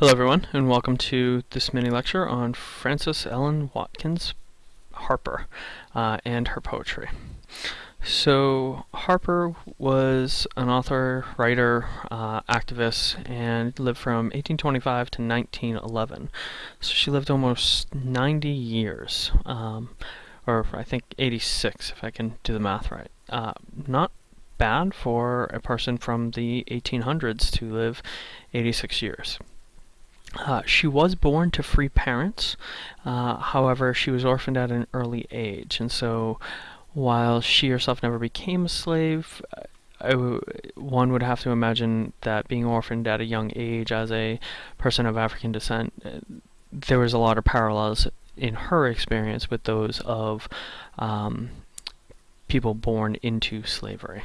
Hello everyone and welcome to this mini lecture on Frances Ellen Watkins Harper uh, and her poetry. So Harper was an author, writer, uh, activist, and lived from 1825 to 1911. So she lived almost 90 years, um, or I think 86 if I can do the math right. Uh, not bad for a person from the 1800s to live 86 years. Uh, she was born to free parents, uh, however, she was orphaned at an early age, and so while she herself never became a slave, one would have to imagine that being orphaned at a young age as a person of African descent, uh, there was a lot of parallels in her experience with those of um, people born into slavery.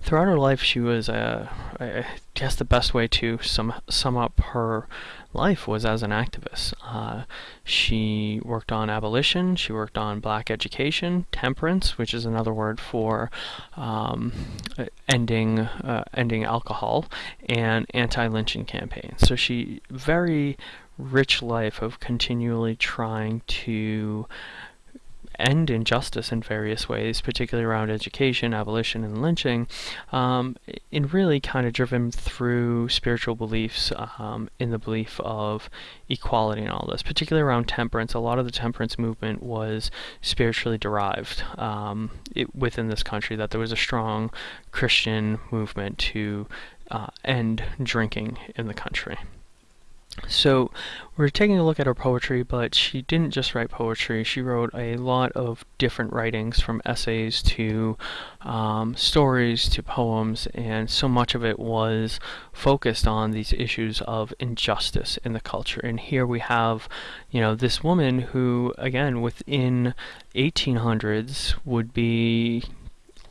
Throughout her life, she was, uh, I guess the best way to sum, sum up her life was as an activist. Uh, she worked on abolition, she worked on black education, temperance, which is another word for um, ending, uh, ending alcohol, and anti-lynching campaigns. So she, very rich life of continually trying to end injustice in various ways, particularly around education, abolition, and lynching, um, and really kind of driven through spiritual beliefs um, in the belief of equality and all this, particularly around temperance. A lot of the temperance movement was spiritually derived um, it, within this country, that there was a strong Christian movement to uh, end drinking in the country. So we're taking a look at her poetry, but she didn't just write poetry. She wrote a lot of different writings, from essays to um, stories to poems, and so much of it was focused on these issues of injustice in the culture. And here we have, you know, this woman who, again, within 1800s would be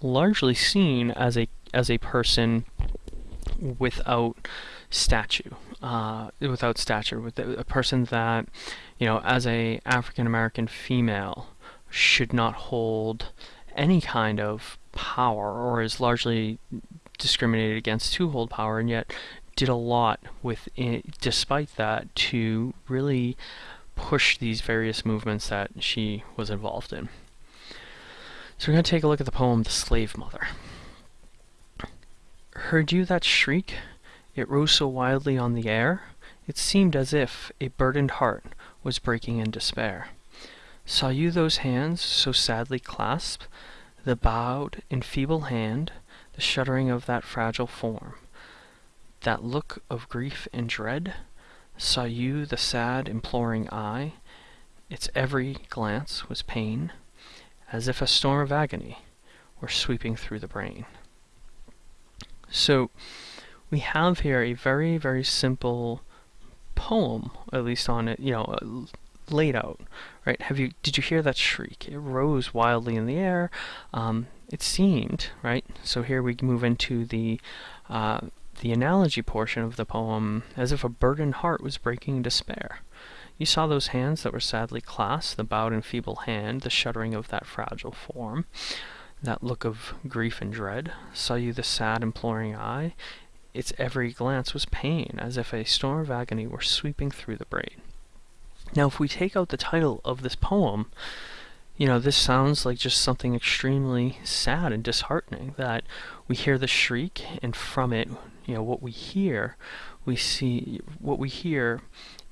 largely seen as a as a person without statue uh, without stature, with a person that, you know, as a African American female should not hold any kind of power or is largely discriminated against to hold power and yet did a lot with despite that to really push these various movements that she was involved in. So we're going to take a look at the poem The Slave Mother. Heard you that shriek? It rose so wildly on the air, it seemed as if a burdened heart was breaking in despair. Saw you those hands so sadly clasped, the bowed and feeble hand, the shuddering of that fragile form, that look of grief and dread? Saw you the sad, imploring eye? Its every glance was pain, as if a storm of agony were sweeping through the brain. So, we have here a very, very simple poem, at least on it, you know, uh, laid out, right? Have you, did you hear that shriek? It rose wildly in the air. Um, it seemed, right? So here we move into the, uh, the analogy portion of the poem, as if a burdened heart was breaking in despair. You saw those hands that were sadly clasped, the bowed and feeble hand, the shuddering of that fragile form, that look of grief and dread. Saw you the sad, imploring eye, its every glance was pain, as if a storm of agony were sweeping through the brain. Now, if we take out the title of this poem, you know, this sounds like just something extremely sad and disheartening, that we hear the shriek, and from it, you know, what we hear, we see what we hear,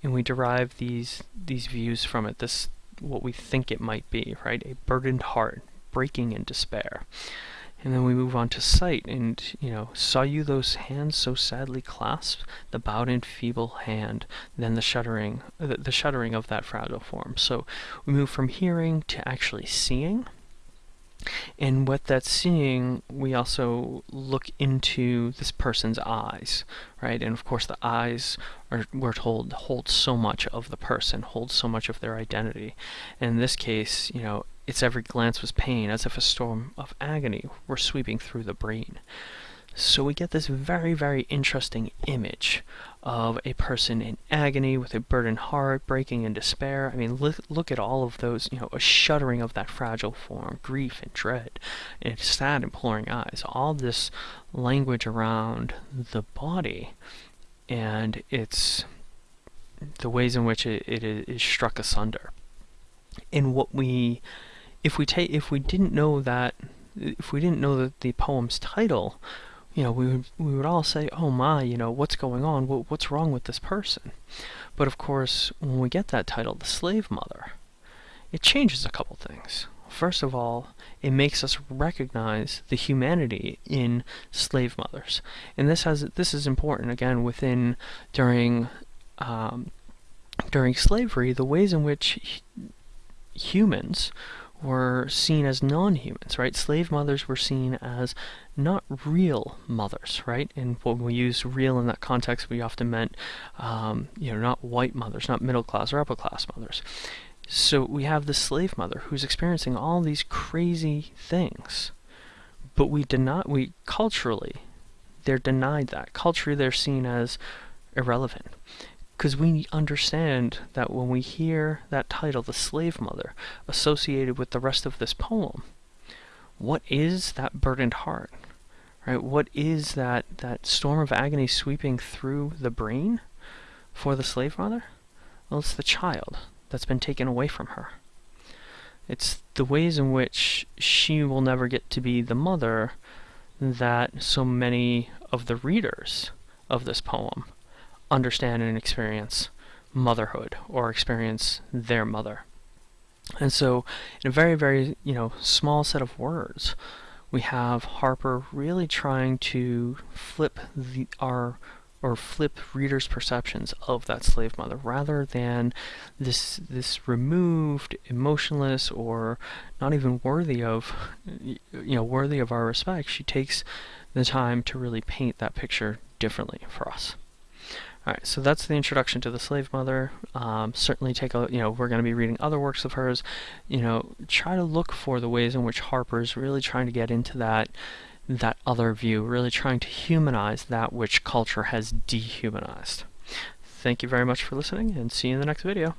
and we derive these these views from it, this what we think it might be, right? A burdened heart, breaking in despair. And then we move on to sight, and, you know, saw you those hands so sadly clasped, the bowed and feeble hand, then the shuddering, the, the shuddering of that fragile form. So we move from hearing to actually seeing. And with that seeing, we also look into this person's eyes, right? And of course, the eyes are, we're told, hold so much of the person, hold so much of their identity. And in this case, you know, its every glance was pain, as if a storm of agony were sweeping through the brain. So we get this very, very interesting image of a person in agony with a burdened heart, breaking in despair. I mean, look, look at all of those, you know, a shuddering of that fragile form, grief and dread, and sad, imploring eyes. All this language around the body and it's the ways in which it, it is struck asunder. And what we, if we take, if we didn't know that, if we didn't know that the poem's title, you know, we would we would all say, "Oh my, you know, what's going on? What, what's wrong with this person?" But of course, when we get that title, the slave mother, it changes a couple things. First of all, it makes us recognize the humanity in slave mothers, and this has this is important again within during um, during slavery the ways in which humans were seen as non-humans, right? Slave mothers were seen as not real mothers, right? And when we use real in that context, we often meant, um, you know, not white mothers, not middle class or upper class mothers. So we have the slave mother who's experiencing all these crazy things, but we deny, we culturally, they're denied that. Culturally, they're seen as irrelevant because we understand that when we hear that title, The Slave Mother, associated with the rest of this poem, what is that burdened heart? Right? What is that, that storm of agony sweeping through the brain for the slave mother? Well, it's the child that's been taken away from her. It's the ways in which she will never get to be the mother that so many of the readers of this poem understand and experience motherhood or experience their mother. And so, in a very, very, you know, small set of words, we have Harper really trying to flip the, our or flip readers' perceptions of that slave mother rather than this this removed, emotionless, or not even worthy of you know worthy of our respect. She takes the time to really paint that picture differently for us. Alright, so that's the introduction to the slave mother. Um, certainly take a, you know, we're going to be reading other works of hers. You know, try to look for the ways in which Harper's really trying to get into that, that other view, really trying to humanize that which culture has dehumanized. Thank you very much for listening, and see you in the next video.